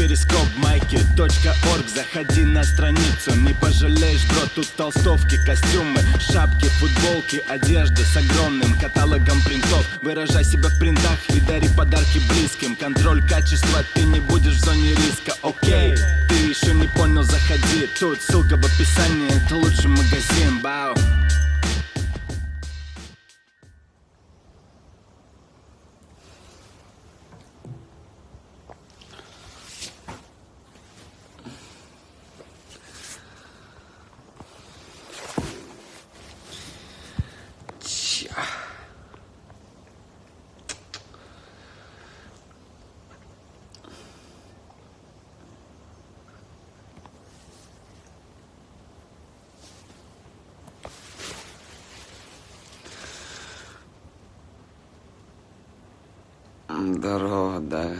перископ майки .орг. Заходи на страницу, не пожалеешь, бро Тут толстовки, костюмы, шапки, футболки Одежда с огромным каталогом принтов. Выражай себя в принтах и дари подарки близким. Контроль качества, ты не будешь в зоне риска, окей Ты еще не понял, заходи. Тут ссылка в описании, это лучший магазин, бау Droder.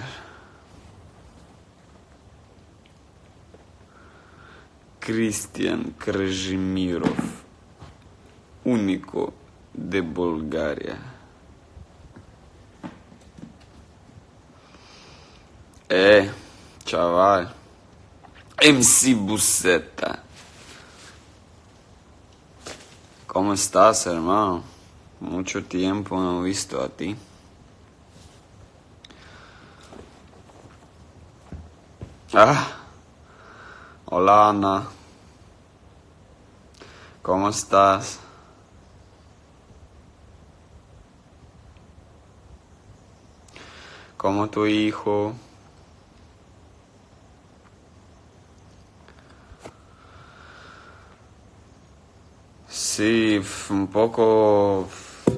Cristian Krăjimirov, unico de Bulgaria. E, chaval, MC Buceta. ¿Cómo estás, hermano? Mucho tiempo no he visto a ti. Ah, hola Ana. ¿Cómo estás? ¿Cómo tu hijo? Sí, un poco,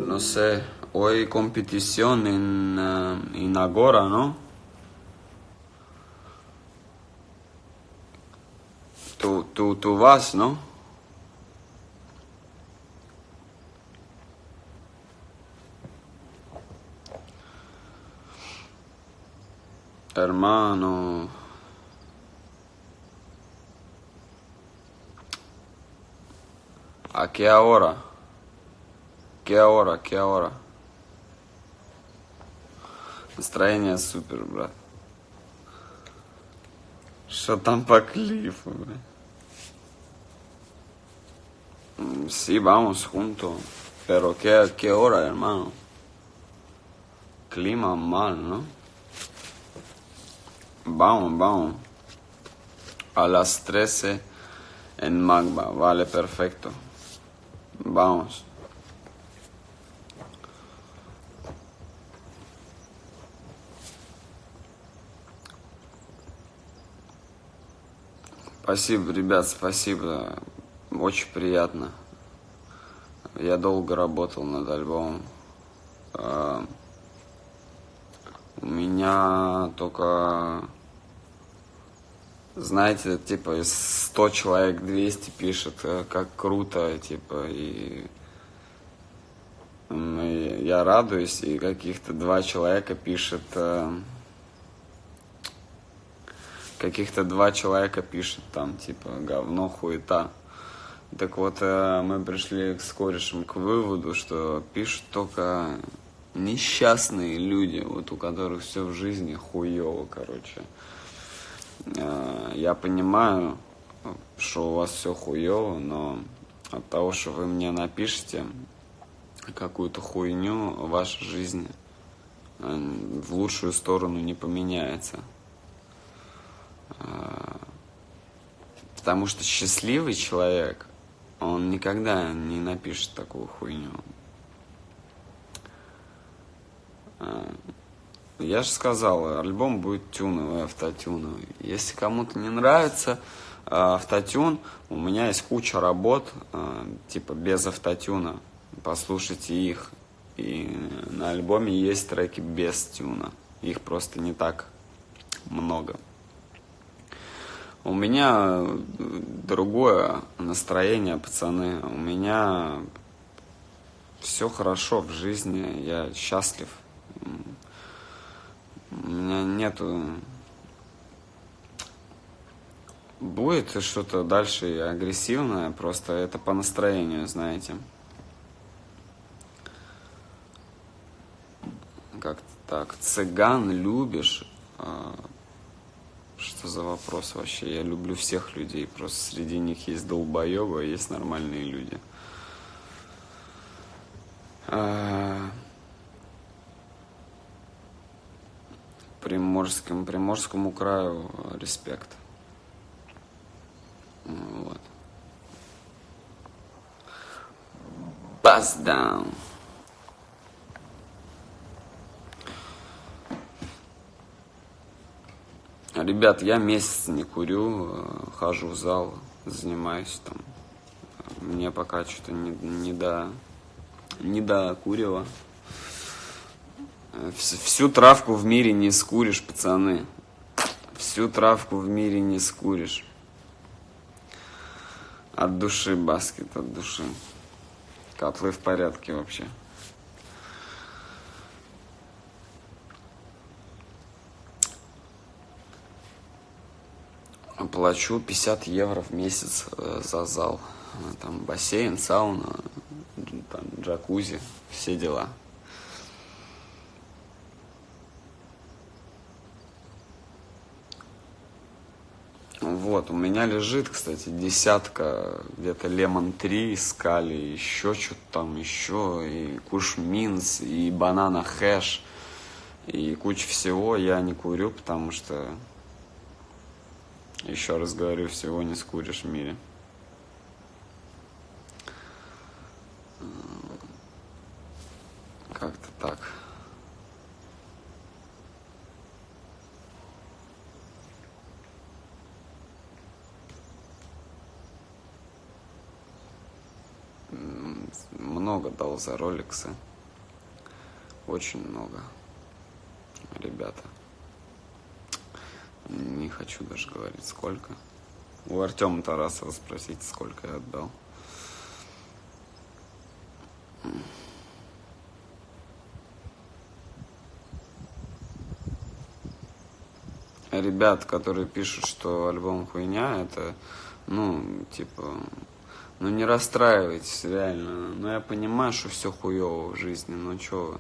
no sé, hoy competición en, uh, en Agora, ¿no? Tú, tú, tú vas, ¿no? Hermano. ¿A qué hora? ¿Qué hora? ¿Qué hora? Настроение супер, брат. Что там по клифу, блядь? Sí, vamos juntos. Pero ¿qué, qué hora, hermano? Clima mal, ¿no? Vamos, vamos. A las 13 en Magba. Vale, perfecto. Vamos. Спасибо, ребят, спасибо. Очень приятно. Я долго работал над альбомом. А, у меня только, знаете, типа из 100 человек 200 пишет, э, как круто, типа, и я радуюсь, и каких-то два человека пишет, э, каких-то два человека пишет там, типа, говно, хуета. Так вот, э, мы пришли с корешем к выводу, что пишут только несчастные люди, вот у которых все в жизни хуево, короче. Э, я понимаю, что у вас все хуево, но от того, что вы мне напишете какую-то хуйню, ваша жизнь э, в лучшую сторону не поменяется. Потому что счастливый человек, он никогда не напишет такую хуйню. А, я же сказал, альбом будет тюновый, автотюновый. Если кому-то не нравится а, автотюн, у меня есть куча работ, а, типа без автотюна. Послушайте их. И на альбоме есть треки без тюна. Их просто не так много. У меня другое настроение, пацаны. У меня все хорошо в жизни, я счастлив. У меня нету... Будет что-то дальше агрессивное, просто это по настроению, знаете. Как-то так. Цыган любишь, а Что за вопрос вообще? Я люблю всех людей, просто среди них есть долбоебы, а есть нормальные люди. А... Приморским, Приморскому краю респект. Вот. Bust down. Ребят, я месяц не курю, э, хожу в зал, занимаюсь там. Мне пока что-то не, не до не до курева. Всю травку в мире не скуришь, пацаны. Всю травку в мире не скуришь. От души баскет, от души. Котлы в порядке вообще. Плачу 50 евро в месяц э, за зал. Там бассейн, сауна, там, джакузи, все дела. Вот, у меня лежит, кстати, десятка, где-то Лемон 3, Скали, еще что-то там, еще, и Куш Минс, и Банана Хэш, и куча всего. Я не курю, потому что, еще раз говорю, всего не скуришь в мире. Как-то так. Много дал за роликсы. Очень много. Ребята. Не хочу даже говорить, сколько. У Артема Тарасова спросите, сколько я отдал. ребят, которые пишут, что альбом хуйня, это, ну, типа, ну не расстраивайтесь, реально. Ну я понимаю, что все хуево в жизни, но чё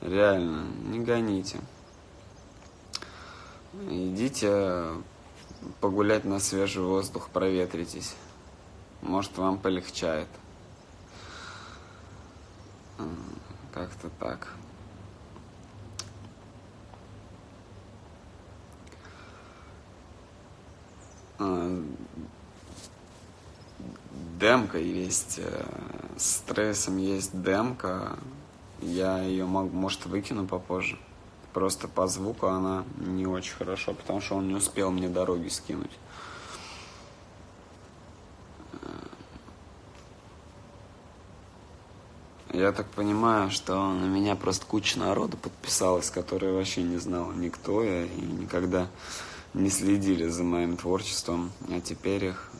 вы, реально, не гоните. Идите погулять на свежий воздух, проветритесь. Может, вам полегчает. Как-то так. А, демка есть, э, с стрессом есть демка. Я ее, могу, может, выкину попозже. Просто по звуку она не очень хорошо, потому что он не успел мне дороги скинуть. Я так понимаю, что на меня просто куча народу подписалась, которая вообще не знала никто я и никогда не следили за моим творчеством, а теперь их,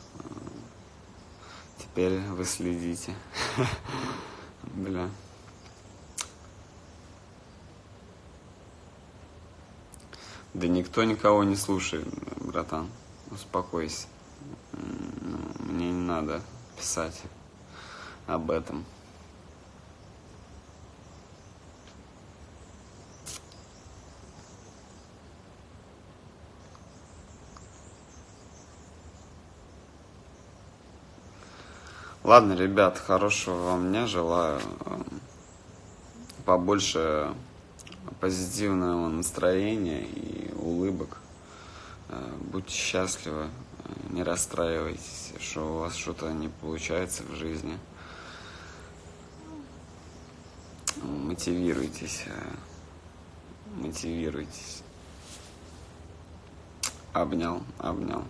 теперь вы следите. Бля. Да никто никого не слушает, братан. Успокойся. Ну, мне не надо писать об этом. Ладно, ребят, хорошего вам дня желаю. Побольше позитивного настроения и улыбок. Будьте счастливы, не расстраивайтесь, что у вас что-то не получается в жизни. Мотивируйтесь, мотивируйтесь. Обнял, обнял.